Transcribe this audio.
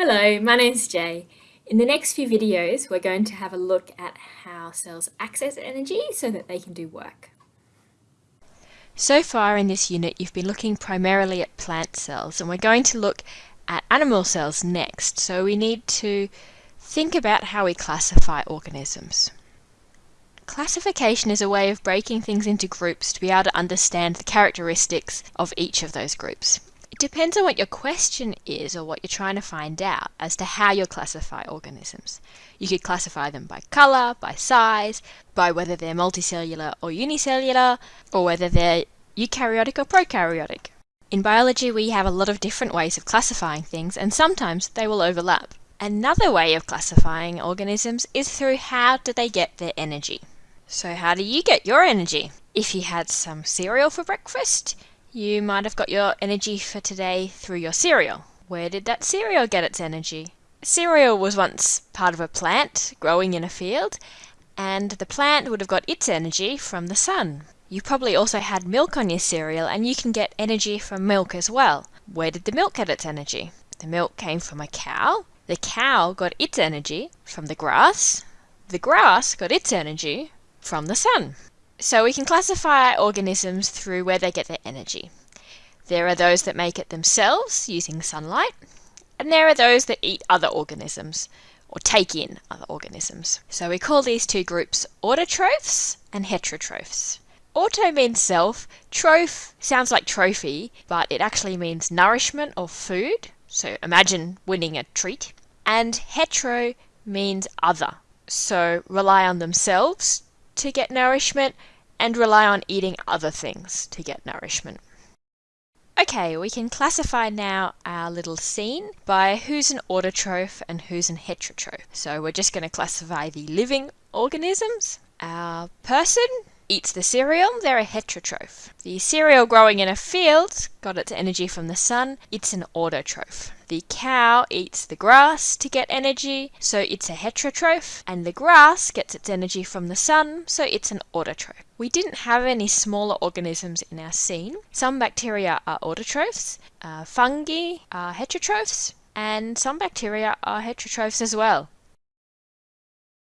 Hello, my name's Jay. In the next few videos, we're going to have a look at how cells access energy so that they can do work. So far in this unit, you've been looking primarily at plant cells, and we're going to look at animal cells next. So we need to think about how we classify organisms. Classification is a way of breaking things into groups to be able to understand the characteristics of each of those groups. It depends on what your question is or what you're trying to find out as to how you'll classify organisms. You could classify them by colour, by size, by whether they're multicellular or unicellular, or whether they're eukaryotic or prokaryotic. In biology, we have a lot of different ways of classifying things, and sometimes they will overlap. Another way of classifying organisms is through how do they get their energy. So how do you get your energy? If you had some cereal for breakfast, you might have got your energy for today through your cereal. Where did that cereal get its energy? Cereal was once part of a plant growing in a field, and the plant would have got its energy from the sun. You probably also had milk on your cereal, and you can get energy from milk as well. Where did the milk get its energy? The milk came from a cow. The cow got its energy from the grass. The grass got its energy from the sun. So we can classify organisms through where they get their energy. There are those that make it themselves using sunlight, and there are those that eat other organisms or take in other organisms. So we call these two groups autotrophs and heterotrophs. Auto means self, troph sounds like trophy, but it actually means nourishment or food. So imagine winning a treat. And hetero means other. So rely on themselves to get nourishment and rely on eating other things to get nourishment. Okay, we can classify now our little scene by who's an autotroph and who's an heterotroph. So we're just going to classify the living organisms. Our person eats the cereal, they're a heterotroph. The cereal growing in a field got its energy from the sun, it's an autotroph. The cow eats the grass to get energy, so it's a heterotroph, and the grass gets its energy from the sun, so it's an autotroph. We didn't have any smaller organisms in our scene. Some bacteria are autotrophs, uh, fungi are heterotrophs, and some bacteria are heterotrophs as well.